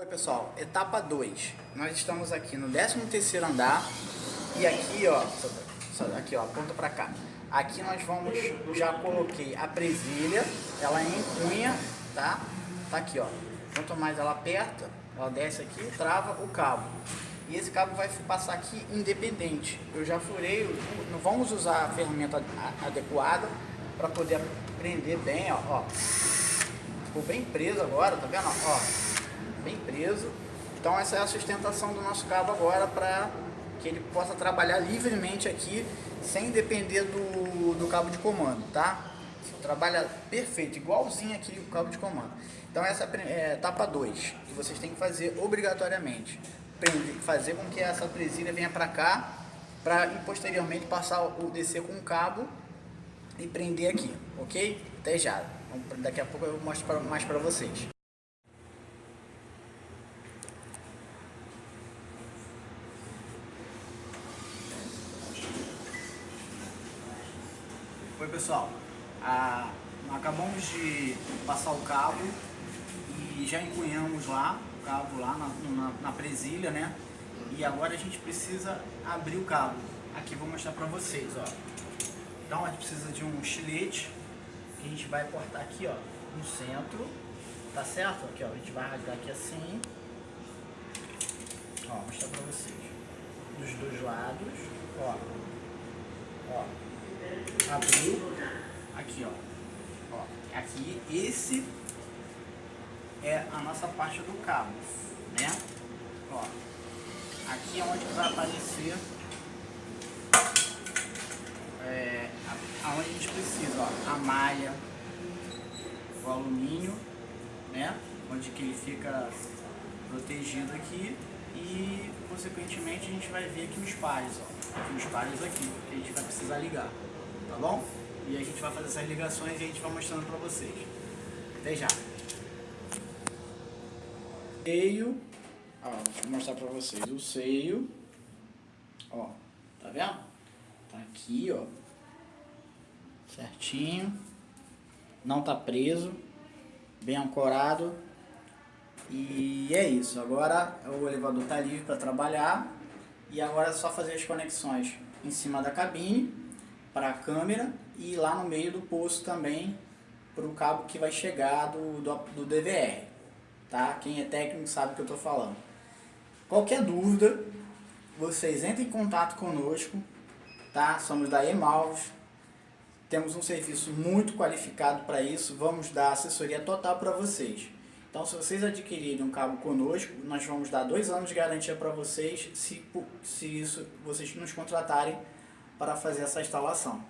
Oi pessoal, etapa 2. Nós estamos aqui no 13º andar e aqui ó, aqui ó, aponta pra cá. Aqui nós vamos, já coloquei a presilha, ela é em cunha, tá? Tá aqui ó, quanto mais ela aperta, ela desce aqui, trava o cabo. E esse cabo vai passar aqui independente. Eu já furei, não vamos usar a ferramenta adequada para poder prender bem, ó, ó. Ficou bem preso agora, tá vendo? Ó, bem preso. Então essa é a sustentação do nosso cabo agora para que ele possa trabalhar livremente aqui sem depender do, do cabo de comando, tá? Trabalha perfeito, igualzinho aqui o cabo de comando. Então essa é a etapa 2, que vocês têm que fazer obrigatoriamente. Fazer com que essa presilha venha para cá, para posteriormente passar o descer com o cabo e prender aqui, ok? Até já. Daqui a pouco eu mostro mais para vocês. Oi pessoal, ah, acabamos de passar o cabo e já encunhamos lá, o cabo lá na, na, na, presilha, né? E agora a gente precisa abrir o cabo. Aqui vou mostrar pra vocês, ó. Então a gente precisa de um estilete que a gente vai cortar aqui, ó, no centro, tá certo? Aqui, ó, a gente vai rasgar aqui assim. Ó, vou mostrar pra vocês. Dos dois lados, ó. Ó, abriu, aqui ó, ó, aqui esse é a nossa parte do cabo, né? Ó, aqui é onde vai aparecer é, aonde a gente precisa, ó, a malha, o alumínio, né? Onde que ele fica protegido aqui. E consequentemente a gente vai ver aqui os pares, ó, aqui os pares aqui, que a gente vai precisar ligar tá bom? E a gente vai fazer essas ligações e a gente vai mostrando pra vocês. Até já! Seio, ó, vou mostrar pra vocês o seio, ó, tá vendo? Tá aqui, ó, certinho, não tá preso, bem ancorado, e é isso, agora o elevador tá livre para trabalhar, e agora é só fazer as conexões em cima da cabine, para a câmera e lá no meio do poço também para o cabo que vai chegar do, do, do, DVR. Tá? Quem é técnico sabe o que eu estou falando. Qualquer dúvida, vocês entrem em contato conosco. Tá? Somos da Emalvos. Temos um serviço muito qualificado para isso. Vamos dar assessoria total para vocês. Então, se vocês adquirirem um cabo conosco, nós vamos dar dois anos de garantia para vocês, se, se isso vocês nos contratarem para fazer essa instalação.